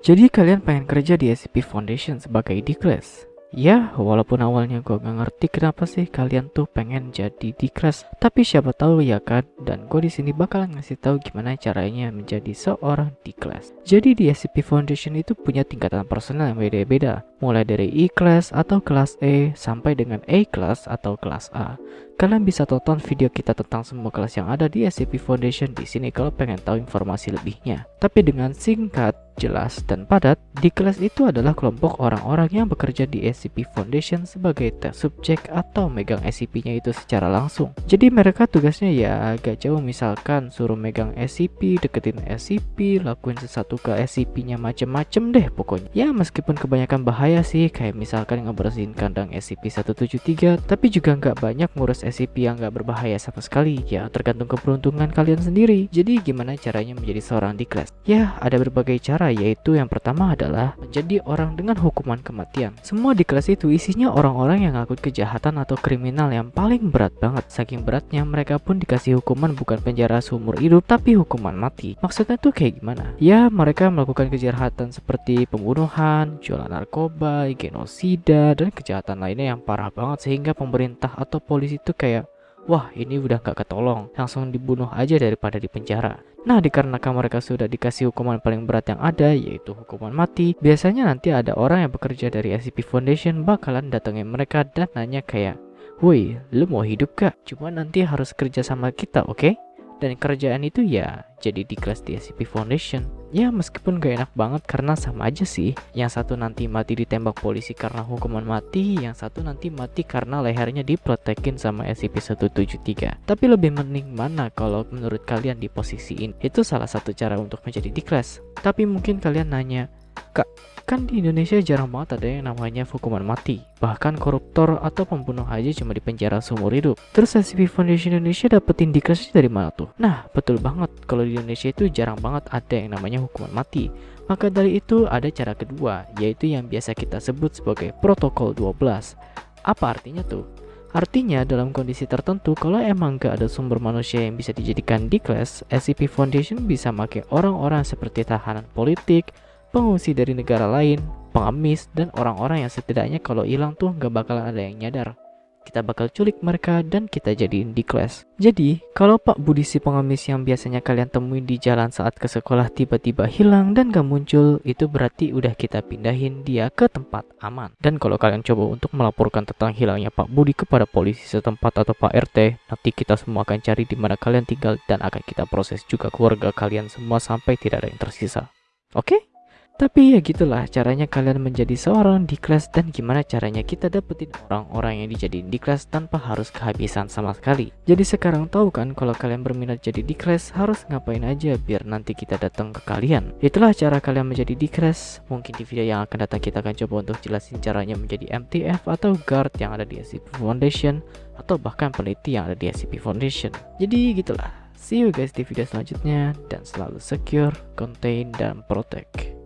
Jadi kalian pengen kerja di SCP Foundation sebagai D-Class? Ya, walaupun awalnya gue gak ngerti kenapa sih kalian tuh pengen jadi di kelas, tapi siapa tahu ya kan. Dan gue di sini bakalan ngasih tahu gimana caranya menjadi seorang kelas. Jadi di SCP Foundation itu punya tingkatan personel yang beda-beda, mulai dari E class atau kelas E sampai dengan A class atau kelas A. Kalian bisa tonton video kita tentang semua kelas yang ada di SCP Foundation di sini kalau pengen tahu informasi lebihnya. Tapi dengan singkat, jelas, dan padat, di kelas itu adalah kelompok orang-orang yang bekerja di SCP Foundation sebagai test subjek atau megang SCP-nya itu secara langsung. Jadi mereka tugasnya ya agak jauh misalkan suruh megang SCP, deketin SCP, lakuin sesuatu ke SCP-nya macem-macem deh pokoknya. Ya meskipun kebanyakan bahaya sih kayak misalkan ngebersihin kandang SCP-173 tapi juga nggak banyak ngurus SCP yang nggak berbahaya sama sekali. Ya tergantung keberuntungan kalian sendiri. Jadi gimana caranya menjadi seorang di kelas? Ya ada berbagai cara yaitu yang pertama adalah menjadi orang dengan hukuman kematian. Semua di kelas itu isinya orang-orang yang ngaku kejahatan atau kriminal yang paling berat banget. Saking beratnya mereka pun dikasih hukuman bukan penjara seumur hidup tapi hukuman mati. Maksudnya tuh kayak gimana? Ya mereka melakukan kejahatan seperti pembunuhan, jualan narkoba, genosida, dan kejahatan lainnya yang parah banget sehingga pemerintah atau polisi tuh kayak Wah ini udah gak ketolong, langsung dibunuh aja daripada di penjara. Nah dikarenakan mereka sudah dikasih hukuman paling berat yang ada yaitu hukuman mati, biasanya nanti ada orang yang bekerja dari SCP Foundation bakalan datengin mereka dan nanya kayak, Woi, lu mau hidup gak? Cuma nanti harus kerja sama kita, oke? Okay? Dan kerjaan itu ya jadi di kelas di SCP Foundation. Ya meskipun gak enak banget karena sama aja sih. Yang satu nanti mati ditembak polisi karena hukuman mati yang satu nanti mati karena lehernya diprotekin sama SCP-173 tapi lebih mending mana kalau menurut kalian di posisi ini itu salah satu cara untuk menjadi di kelas. Tapi mungkin kalian nanya kak Kan di Indonesia jarang banget ada yang namanya hukuman mati. Bahkan koruptor atau pembunuh aja cuma di penjara seumur hidup. Terus SCP Foundation Indonesia dapetin dikasih dari mana tuh? Nah, betul banget. Kalau di Indonesia itu jarang banget ada yang namanya hukuman mati. Maka dari itu ada cara kedua, yaitu yang biasa kita sebut sebagai protokol 12. Apa artinya tuh? Artinya dalam kondisi tertentu kalau emang gak ada sumber manusia yang bisa dijadikan di kelas, SCP Foundation bisa pakai orang-orang seperti tahanan politik, pengungsi dari negara lain, pengemis, dan orang-orang yang setidaknya kalau hilang tuh gak bakalan ada yang nyadar. Kita bakal culik mereka dan kita jadiin di kelas. Jadi, kalau Pak Budi si pengemis yang biasanya kalian temuin di jalan saat ke sekolah tiba-tiba hilang dan gak muncul, itu berarti udah kita pindahin dia ke tempat aman. Dan kalau kalian coba untuk melaporkan tentang hilangnya Pak Budi kepada polisi setempat atau Pak RT, nanti kita semua akan cari di mana kalian tinggal dan akan kita proses juga keluarga kalian semua sampai tidak ada yang tersisa. Oke? Okay? Tapi ya gitulah caranya kalian menjadi seorang di kelas dan gimana caranya kita dapetin orang-orang yang dijadiin di kelas tanpa harus kehabisan sama sekali. Jadi sekarang tahu kan kalau kalian berminat jadi di kelas harus ngapain aja biar nanti kita datang ke kalian. Itulah cara kalian menjadi di kelas. Mungkin di video yang akan datang kita akan coba untuk jelasin caranya menjadi MTF atau guard yang ada di SCP Foundation atau bahkan peneliti yang ada di SCP Foundation. Jadi gitulah. See you guys di video selanjutnya dan selalu secure, contain, dan protect.